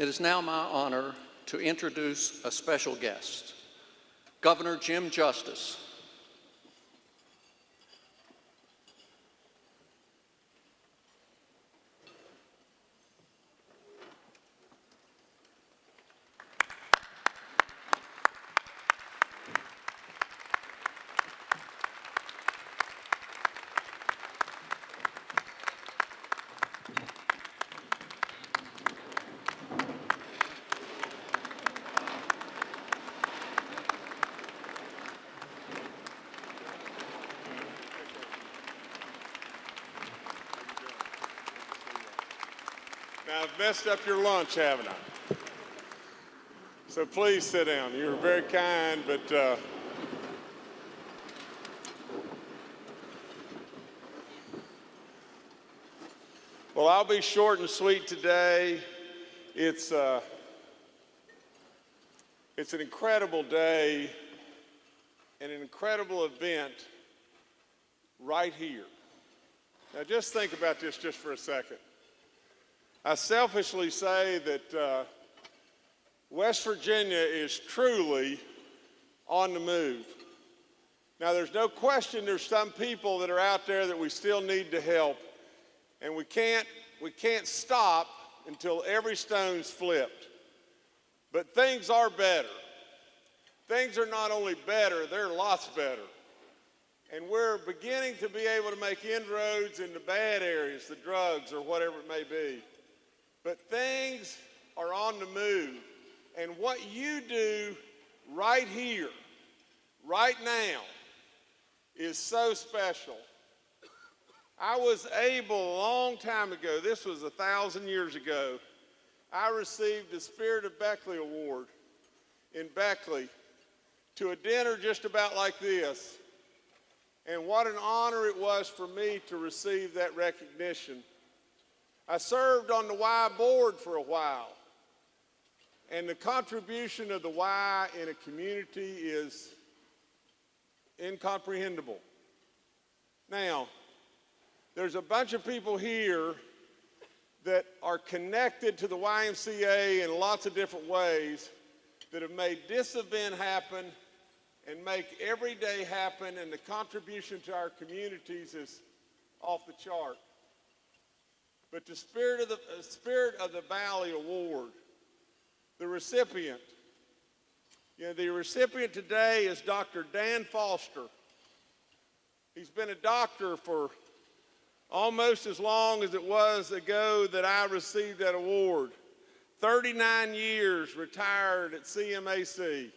It is now my honor to introduce a special guest, Governor Jim Justice. Now, I've messed up your lunch, haven't I? So please sit down. You were very kind, but uh, well, I'll be short and sweet today. It's uh, it's an incredible day and an incredible event right here. Now, just think about this just for a second. I selfishly say that uh, West Virginia is truly on the move. Now, there's no question there's some people that are out there that we still need to help, and we can't, we can't stop until every stone's flipped. But things are better. Things are not only better, they're lots better. And we're beginning to be able to make inroads in the bad areas, the drugs or whatever it may be. But things are on the move. And what you do right here, right now, is so special. I was able a long time ago, this was a thousand years ago, I received the Spirit of Beckley Award in Beckley to a dinner just about like this. And what an honor it was for me to receive that recognition. I served on the Y board for a while. And the contribution of the Y in a community is incomprehensible. Now, there's a bunch of people here that are connected to the YMCA in lots of different ways that have made this event happen and make every day happen, and the contribution to our communities is off the chart. But the Spirit of the, uh, Spirit of the Valley Award, the recipient, you know, the recipient today is Dr. Dan Foster. He's been a doctor for almost as long as it was ago that I received that award. 39 years retired at CMAC.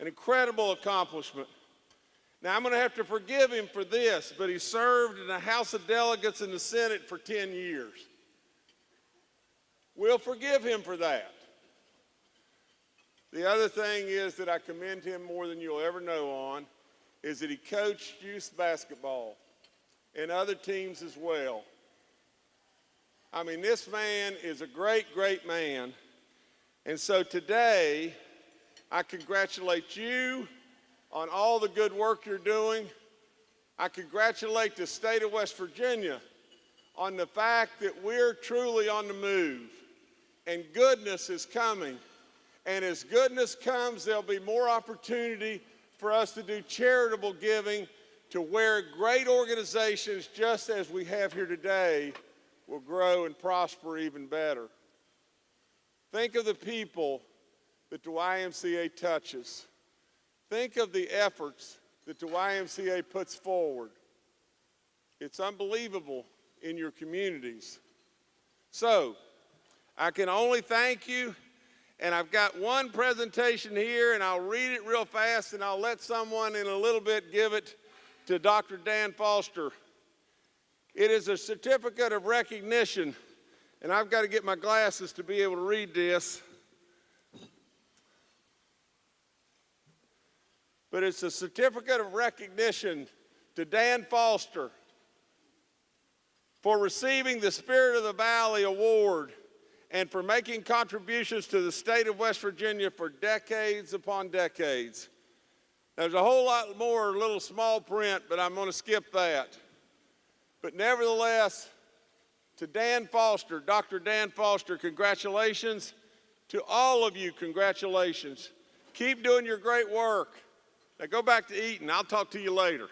An incredible accomplishment. Now, I'm going to have to forgive him for this, but he served in the House of Delegates and the Senate for 10 years. We'll forgive him for that. The other thing is that I commend him more than you'll ever know on is that he coached youth basketball and other teams as well. I mean, this man is a great, great man. And so today, I congratulate you on all the good work you're doing. I congratulate the state of West Virginia on the fact that we're truly on the move and goodness is coming. And as goodness comes, there'll be more opportunity for us to do charitable giving to where great organizations, just as we have here today, will grow and prosper even better. Think of the people that the YMCA touches. Think of the efforts that the YMCA puts forward. It's unbelievable in your communities. So, I can only thank you, and I've got one presentation here, and I'll read it real fast, and I'll let someone in a little bit give it to Dr. Dan Foster. It is a certificate of recognition, and I've got to get my glasses to be able to read this. but it's a certificate of recognition to Dan Foster for receiving the Spirit of the Valley Award and for making contributions to the state of West Virginia for decades upon decades. There's a whole lot more little small print, but I'm going to skip that. But nevertheless, to Dan Foster, Dr. Dan Foster, congratulations. To all of you, congratulations. Keep doing your great work. Now go back to eating. I'll talk to you later.